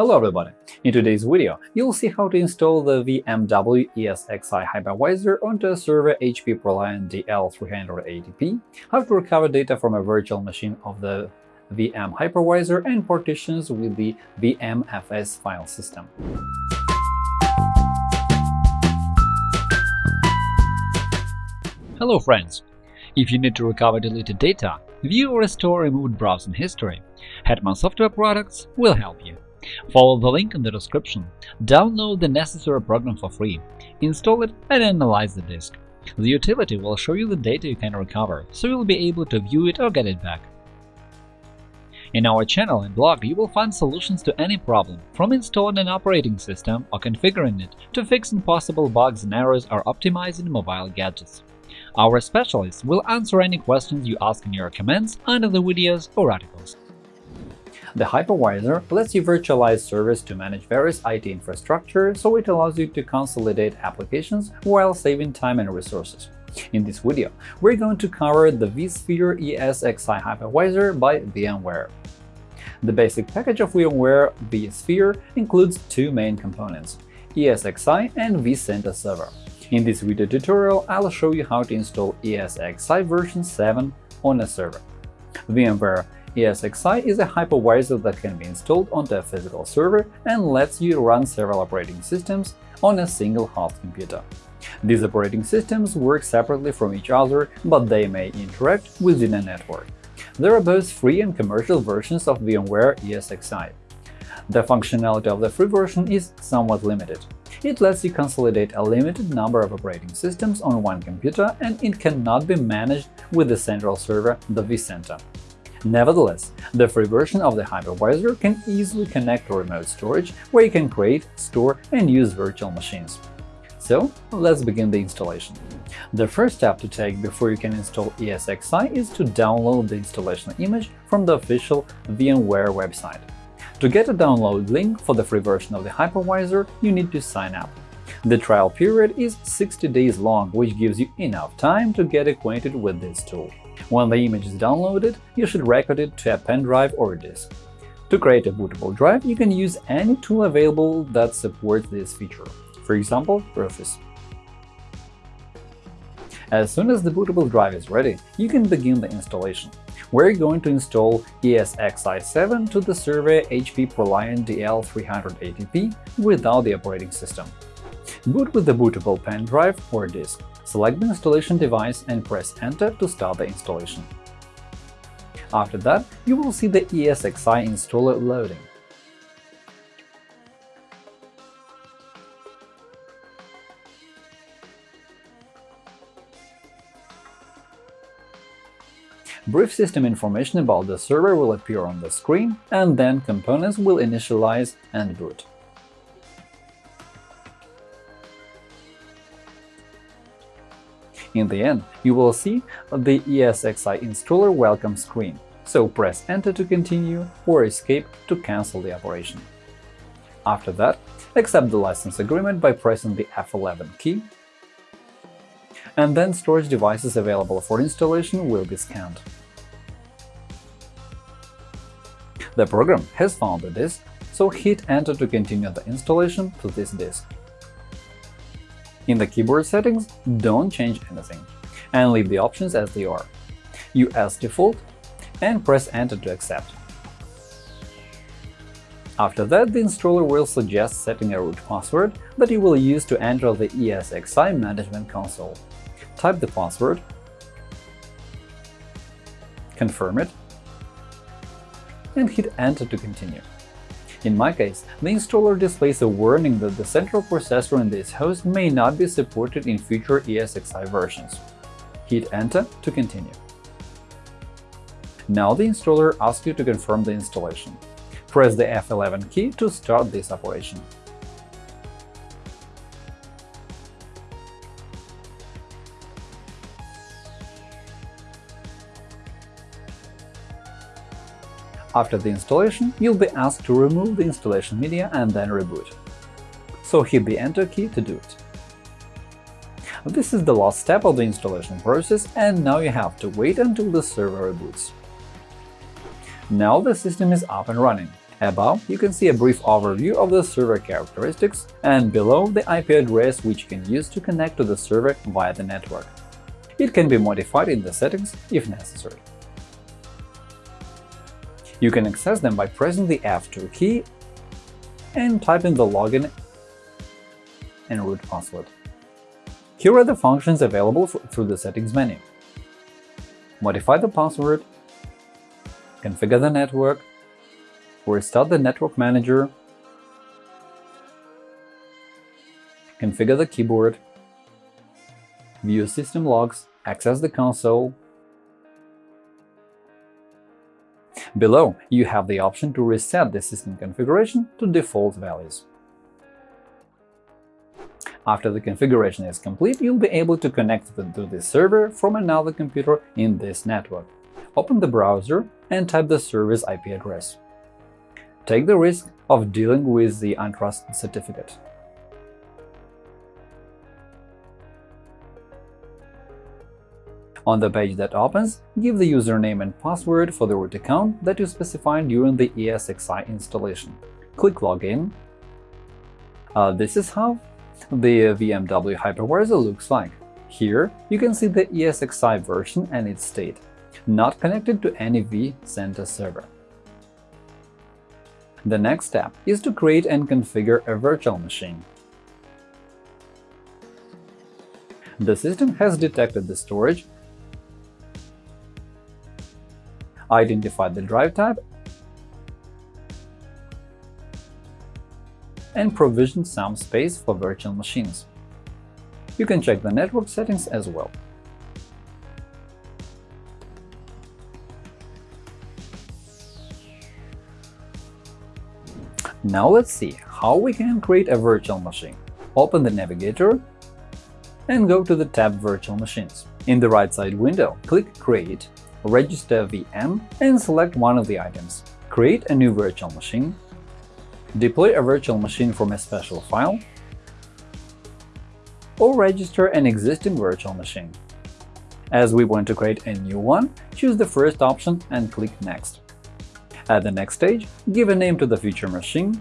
Hello everybody! In today's video, you'll see how to install the VMware ESXi hypervisor onto a server HP ProLiant DL380P, how to recover data from a virtual machine of the VM hypervisor and partitions with the VMFS file system. Hello friends! If you need to recover deleted data, view or restore removed browsing history, Hetman Software Products will help you. Follow the link in the description, download the necessary program for free, install it and analyze the disk. The utility will show you the data you can recover, so you'll be able to view it or get it back. In our channel and blog you will find solutions to any problem, from installing an operating system or configuring it to fixing possible bugs and errors or optimizing mobile gadgets. Our specialists will answer any questions you ask in your comments under the videos or articles. The hypervisor lets you virtualize servers to manage various IT infrastructure, so it allows you to consolidate applications while saving time and resources. In this video, we're going to cover the vSphere ESXi hypervisor by VMware. The basic package of VMware vSphere includes two main components – ESXi and vCenter Server. In this video tutorial, I'll show you how to install ESXi version 7 on a server. VMware ESXi is a hypervisor that can be installed onto a physical server and lets you run several operating systems on a single host computer. These operating systems work separately from each other, but they may interact within a network. There are both free and commercial versions of VMware ESXi. The functionality of the free version is somewhat limited. It lets you consolidate a limited number of operating systems on one computer, and it cannot be managed with the central server, the vCenter. Nevertheless, the free version of the hypervisor can easily connect to remote storage, where you can create, store, and use virtual machines. So let's begin the installation. The first step to take before you can install ESXi is to download the installation image from the official VMware website. To get a download link for the free version of the hypervisor, you need to sign up. The trial period is 60 days long, which gives you enough time to get acquainted with this tool. When the image is downloaded, you should record it to a pen drive or disk. To create a bootable drive, you can use any tool available that supports this feature, for example, Rufus. As soon as the bootable drive is ready, you can begin the installation. We're going to install ESXi7 to the server HP ProLiant DL380P without the operating system. Boot with the bootable pen drive or disk. Select the installation device and press Enter to start the installation. After that, you will see the ESXi installer loading. Brief system information about the server will appear on the screen, and then components will initialize and boot. In the end, you will see the ESXi installer welcome screen, so press Enter to continue or Escape to cancel the operation. After that, accept the license agreement by pressing the F11 key, and then storage devices available for installation will be scanned. The program has found the disk, so hit Enter to continue the installation to this disk. In the keyboard settings, don't change anything, and leave the options as they are. US default and press Enter to accept. After that, the installer will suggest setting a root password that you will use to enter the ESXi management console. Type the password, confirm it, and hit Enter to continue. In my case, the installer displays a warning that the central processor in this host may not be supported in future ESXi versions. Hit Enter to continue. Now the installer asks you to confirm the installation. Press the F11 key to start this operation. After the installation, you'll be asked to remove the installation media and then reboot. So hit the Enter key to do it. This is the last step of the installation process, and now you have to wait until the server reboots. Now the system is up and running, Above, you can see a brief overview of the server characteristics, and below the IP address which you can use to connect to the server via the network. It can be modified in the settings if necessary. You can access them by pressing the F2 key and typing the login and root password. Here are the functions available through the Settings menu. Modify the password, configure the network, restart the network manager, configure the keyboard, view system logs, access the console. Below, you have the option to reset the system configuration to default values. After the configuration is complete, you'll be able to connect to the server from another computer in this network. Open the browser and type the server's IP address. Take the risk of dealing with the untrusted certificate. On the page that opens, give the username and password for the root account that you specified during the ESXi installation. Click Login. Uh, this is how the VMware hypervisor looks like. Here, you can see the ESXi version and its state, not connected to any vCenter server. The next step is to create and configure a virtual machine. The system has detected the storage, identified the drive type, and provision some space for virtual machines. You can check the network settings as well. Now let's see how we can create a virtual machine. Open the navigator and go to the tab Virtual Machines. In the right side window, click Create, register a VM and select one of the items. Create a new virtual machine, deploy a virtual machine from a special file, or register an existing virtual machine. As we want to create a new one, choose the first option and click Next. At the next stage, give a name to the future machine,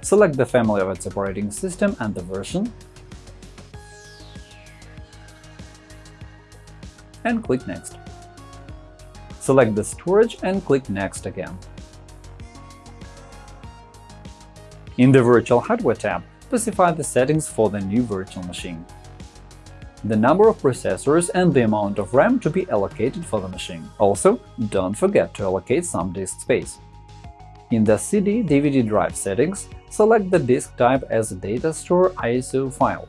select the family of its operating system and the version, and click Next. Select the storage and click Next again. In the Virtual Hardware tab, specify the settings for the new virtual machine the number of processors and the amount of RAM to be allocated for the machine. Also, don't forget to allocate some disk space. In the CD-DVD drive settings, select the disk type as data store ISO file.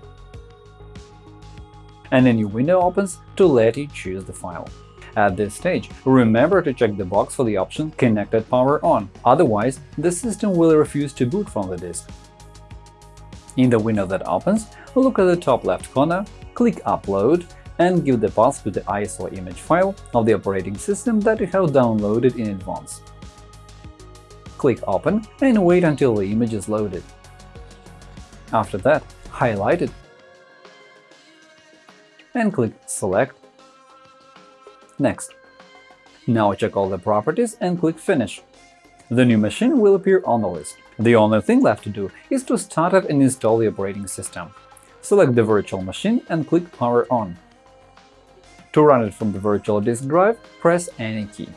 And a new window opens to let you choose the file. At this stage, remember to check the box for the option Connected Power On, otherwise the system will refuse to boot from the disk. In the window that opens, look at the top left corner click Upload and give the path to the ISO image file of the operating system that you have downloaded in advance. Click Open and wait until the image is loaded. After that, highlight it and click Select. Next. Now check all the properties and click Finish. The new machine will appear on the list. The only thing left to do is to start it and install the operating system. Select the virtual machine and click Power on. To run it from the virtual disk drive, press any key.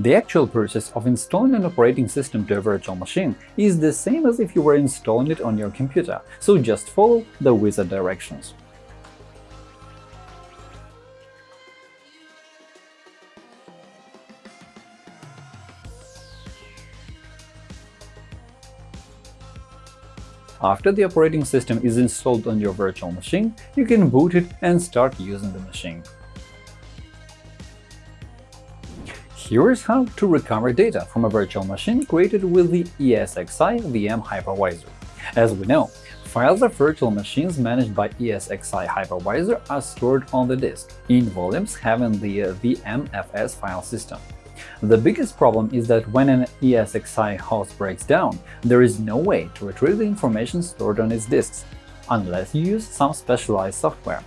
The actual process of installing an operating system to a virtual machine is the same as if you were installing it on your computer, so just follow the wizard directions. After the operating system is installed on your virtual machine, you can boot it and start using the machine. Here is how to recover data from a virtual machine created with the ESXi VM hypervisor. As we know, files of virtual machines managed by ESXi hypervisor are stored on the disk, in volumes having the uh, VMFS file system. The biggest problem is that when an ESXi host breaks down, there is no way to retrieve the information stored on its disks, unless you use some specialized software.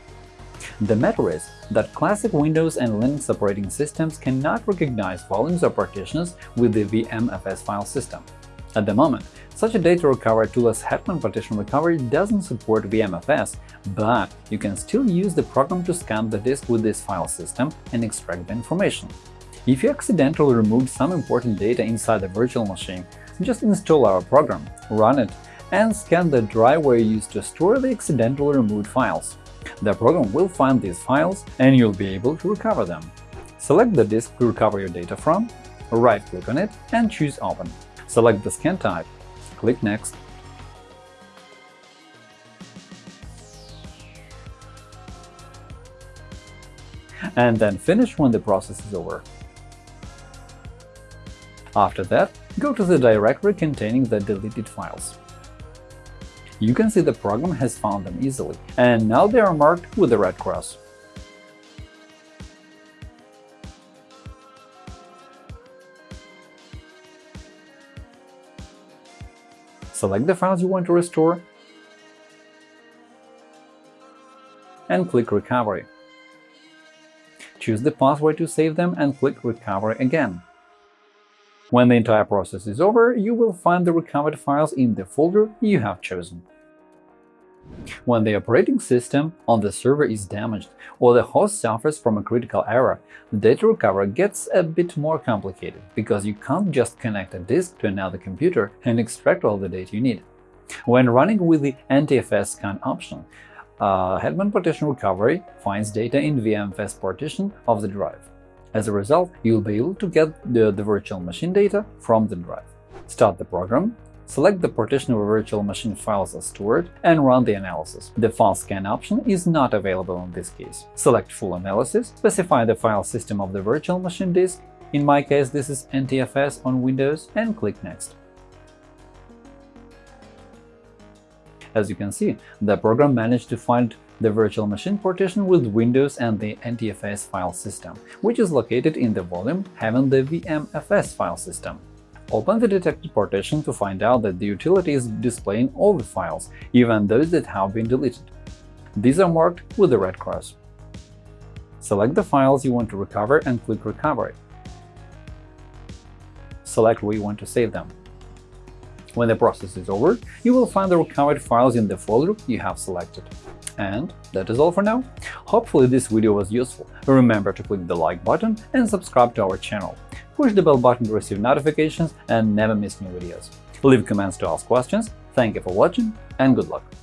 The matter is that classic Windows and Linux operating systems cannot recognize volumes or partitions with the VMFS file system. At the moment, such a data recovery tool as Hetman Partition Recovery doesn't support VMFS, but you can still use the program to scan the disk with this file system and extract the information. If you accidentally removed some important data inside the virtual machine, just install our program, run it, and scan the drive where you used to store the accidentally removed files. The program will find these files, and you'll be able to recover them. Select the disk to recover your data from, right-click on it and choose Open. Select the scan type, click Next. And then finish when the process is over. After that, go to the directory containing the deleted files. You can see the program has found them easily, and now they are marked with a red cross. Select the files you want to restore and click Recovery. Choose the password to save them and click Recovery again. When the entire process is over, you will find the recovered files in the folder you have chosen. When the operating system on the server is damaged or the host suffers from a critical error, the data recovery gets a bit more complicated, because you can't just connect a disk to another computer and extract all the data you need. When running with the NTFS scan option, uh, Hetman Partition Recovery finds data in VMFS partition of the drive. As a result, you'll be able to get the, the virtual machine data from the drive. Start the program, select the partition where virtual machine files are stored, and run the analysis. The file scan option is not available in this case. Select Full Analysis, specify the file system of the virtual machine disk, in my case this is NTFS on Windows, and click Next. As you can see, the program managed to find the virtual machine partition with Windows and the NTFS file system, which is located in the volume having the VMFS file system. Open the detected partition to find out that the utility is displaying all the files, even those that have been deleted. These are marked with a red cross. Select the files you want to recover and click Recovery. Select where you want to save them. When the process is over, you will find the recovered files in the folder you have selected. And that is all for now. Hopefully this video was useful. Remember to click the like button and subscribe to our channel. Push the bell button to receive notifications and never miss new videos. Leave comments to ask questions. Thank you for watching and good luck!